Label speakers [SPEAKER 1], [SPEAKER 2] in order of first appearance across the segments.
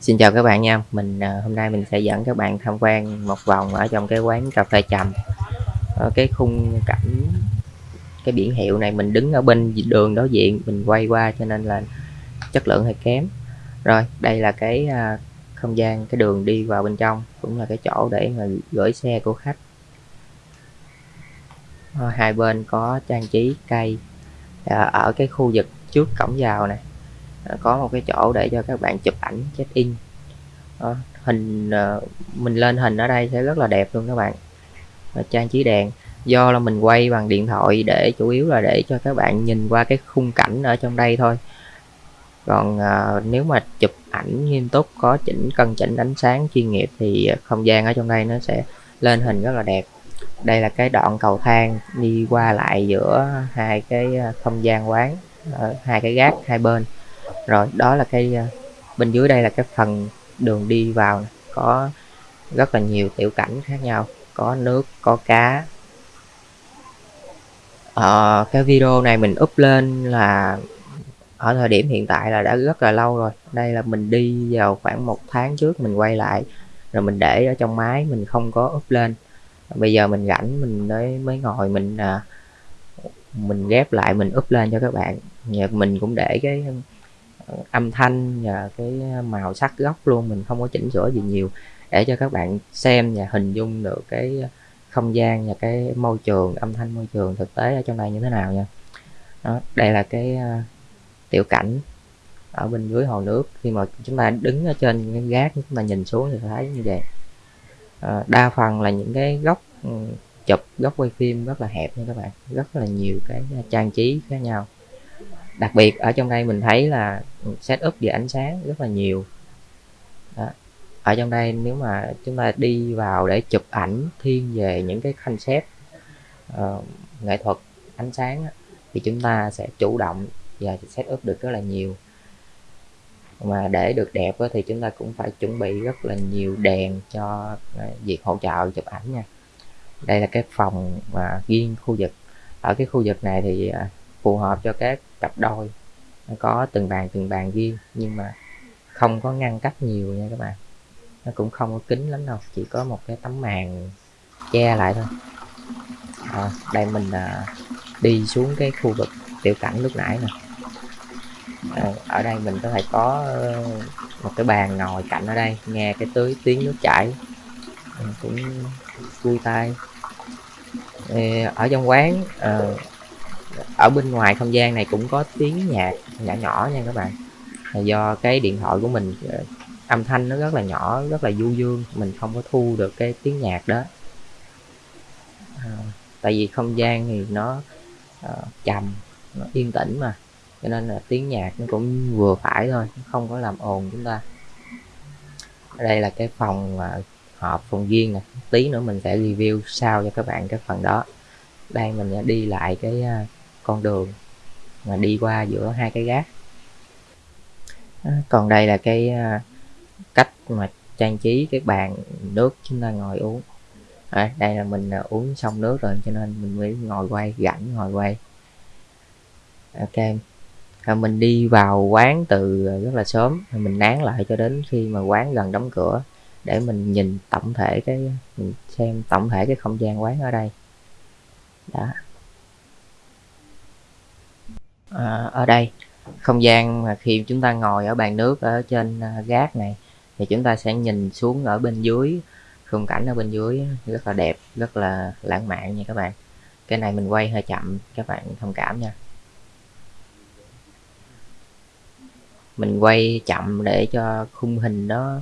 [SPEAKER 1] Xin chào các bạn nha, mình à, hôm nay mình sẽ dẫn các bạn tham quan một vòng ở trong cái quán cà phê trầm. Ở cái khung cảnh cái biển hiệu này mình đứng ở bên đường đối diện mình quay qua cho nên là chất lượng hơi kém. Rồi, đây là cái à, không gian cái đường đi vào bên trong cũng là cái chỗ để mà gửi xe của khách. Ờ, hai bên có trang trí cây ờ, ở cái khu vực trước cổng vào này Ờ, có một cái chỗ để cho các bạn chụp ảnh check in. Đó, hình ờ, mình lên hình ở đây sẽ rất là đẹp luôn các bạn. Và trang trí đèn. Do là mình quay bằng điện thoại để chủ yếu là để cho các bạn nhìn qua cái khung cảnh ở trong đây thôi. Còn à, nếu mà chụp ảnh nghiêm túc có chỉnh cân chỉnh ánh sáng chuyên nghiệp thì không gian ở trong đây nó sẽ lên hình rất là đẹp. Đây là cái đoạn cầu thang đi qua lại giữa hai cái không gian quán ở hai cái gác hai bên rồi đó là cái ờ, bên dưới đây là cái phần đường đi vào có rất là nhiều tiểu cảnh khác nhau. Có nước có cá. Ờ, cái video này mình up lên là ở thời điểm hiện tại là đã rất là lâu rồi. Đây là mình đi vào khoảng một tháng trước mình quay lại rồi mình để ở trong máy mình không có up lên. Bây giờ mình rảnh mình mới mới ngồi mình à, mình ghép lại mình up lên cho các bạn. Nhờ mình cũng để cái âm thanh và cái màu sắc góc luôn mình không có chỉnh sửa gì nhiều. Để cho các bạn xem và hình dung được cái không gian và cái môi trường âm thanh môi trường thực tế ở trong đây như thế nào nha. Đó, đây là cái uh, tiểu cảnh ở bên dưới hồ nước. Khi mà chúng ta đứng ở trên cái gác chúng ta nhìn xuống thì thấy như vậy. À, đa phần là những cái góc ừ, chụp góc quay phim rất là hẹp nha các bạn. Rất là nhiều cái trang trí khác nhau đặc biệt ở trong đây mình thấy là setup về ánh sáng rất là nhiều. Đó. ở trong đây nếu mà chúng ta đi vào để chụp ảnh thiên về những cái concept uh, nghệ thuật ánh sáng thì chúng ta sẽ chủ động và setup được rất là nhiều. Mà để được đẹp thì chúng ta cũng phải chuẩn bị rất là nhiều đèn cho việc hỗ trợ chụp ảnh nha. Đây là cái phòng mà riêng khu vực. Ở cái khu vực này thì à, phù hợp cho các cặp đôi. Nó có từng bàn từng bàn riêng nhưng mà không có ngăn cách nhiều nha các bạn. Nó cũng không có kính lắm đâu chỉ có một cái tấm màn che lại thôi. À, đây mình à, đi xuống cái khu vực tiểu cảnh lúc nãy nè. À, ở đây mình có thể có ờ, một cái bàn ngồi cạnh ở đây nghe cái tưới tiếng nước chảy. Cũng vui tai ờ, ở trong quán ờ, ở bên ngoài không gian này cũng có tiếng nhạc nhỏ nhỏ nha các bạn. Là do cái điện thoại của mình ờ, âm thanh nó rất là nhỏ rất là du dương mình không có thu được cái tiếng nhạc đó. À, tại vì không gian thì nó uh, trầm nó yên tĩnh mà cho nên là tiếng nhạc nó cũng vừa phải thôi không có làm ồn chúng ta. Đây là cái phòng mà họp phòng riêng nè tí nữa mình sẽ review sau cho các bạn cái phần đó. Đây mình đi lại cái con đường mà đi qua giữa hai cái gác. À, còn đây là cái à, cách mà trang trí cái bàn nước chúng ta ngồi uống. À, đây là mình à, uống xong nước rồi cho nên mình mới ngồi quay rảnh ngồi quay. Ok à, mình đi vào quán từ rất là sớm mình nán lại cho đến khi mà quán gần đóng cửa để mình nhìn tổng thể cái mình xem tổng thể cái không gian quán ở đây. Đó à, ở đây. Không gian mà khi chúng ta ngồi ở bàn nước ở trên à, gác này thì chúng ta sẽ nhìn xuống ở bên dưới. Khung cảnh ở bên dưới rất là đẹp rất là lãng mạn nha các bạn. Cái này mình quay hơi chậm các bạn thông cảm nha. Mình quay chậm để cho khung hình nó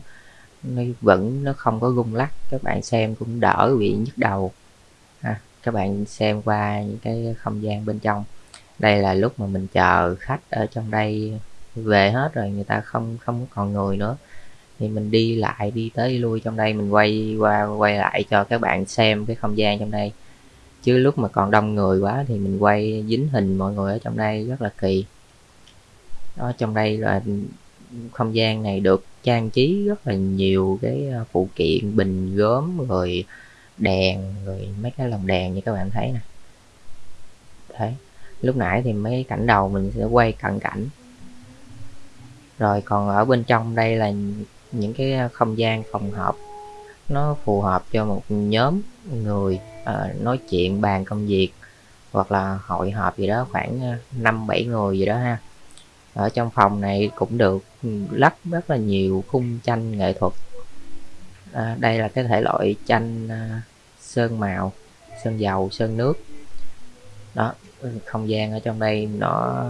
[SPEAKER 1] nó vẫn nó không có rung lắc. Các bạn xem cũng đỡ bị nhức đầu. Ha. các bạn xem qua những cái không gian bên trong đây là lúc mà mình chờ khách ở trong đây về hết rồi, người ta không không còn người nữa. Thì mình đi lại, đi tới đi lui trong đây, mình quay qua, quay lại cho các bạn xem cái không gian trong đây. Chứ lúc mà còn đông người quá thì mình quay dính hình mọi người ở trong đây rất là kỳ. Đó, trong đây là không gian này được trang trí rất là nhiều cái ờ, phụ kiện, bình gốm, rồi đèn, rồi mấy cái lồng đèn như các bạn thấy nè. Thấy lúc nãy thì mấy cảnh đầu mình sẽ quay cận cảnh. Rồi còn ở bên trong đây là những cái ờ, không gian phòng họp. Nó phù hợp cho một nhóm người uh, nói chuyện bàn công việc hoặc là hội họp gì đó khoảng ờ, năm bảy người gì đó ha. Ở trong phòng này cũng được ừ, lắp rất là nhiều khung tranh nghệ thuật. À, đây là cái thể loại tranh à, sơn màu sơn dầu sơn nước. Đó không gian ở trong đây nó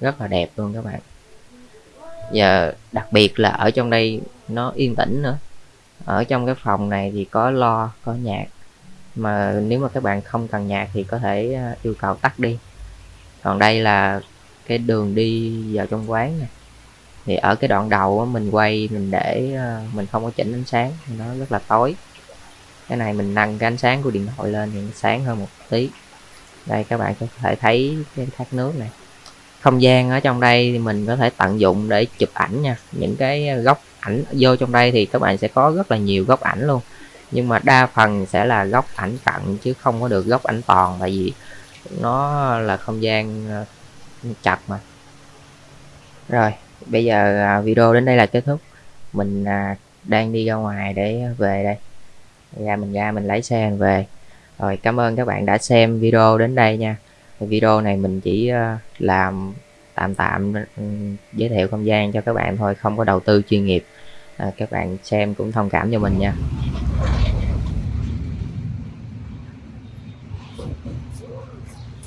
[SPEAKER 1] rất là đẹp luôn các bạn. Giờ đặc biệt là ở trong đây nó yên tĩnh nữa. Ở trong cái phòng này thì có lo, có nhạc. Mà nếu mà các bạn không cần nhạc thì có thể à, yêu cầu tắt đi. Còn đây là cái đường đi vào trong quán này thì ở cái đoạn đầu mình quay, mình để à, mình không có chỉnh ánh sáng, nó rất là tối. Cái này mình nâng cái ánh sáng của điện thoại lên thì nó sáng hơn một tí đây, các bạn có thể thấy cái thác nước này. Không gian ở trong đây thì mình có thể tận dụng để chụp ảnh nha. Những cái góc ảnh vô trong đây thì các bạn sẽ có rất là nhiều góc ảnh luôn. Nhưng mà đa phần sẽ là góc ảnh cận chứ không có được góc ảnh toàn, tại vì nó là không gian ờ, chặt mà. Rồi, bây giờ à, video đến đây là kết thúc. Mình à, đang đi ra ngoài để về đây. Ra mình ra mình lấy xe mình về rồi cảm ơn các bạn đã xem video đến đây nha. Video này mình chỉ ờ, làm tạm tạm ừ, giới thiệu không gian cho các bạn thôi không có đầu tư chuyên nghiệp. À, các bạn xem cũng thông cảm cho mình nha.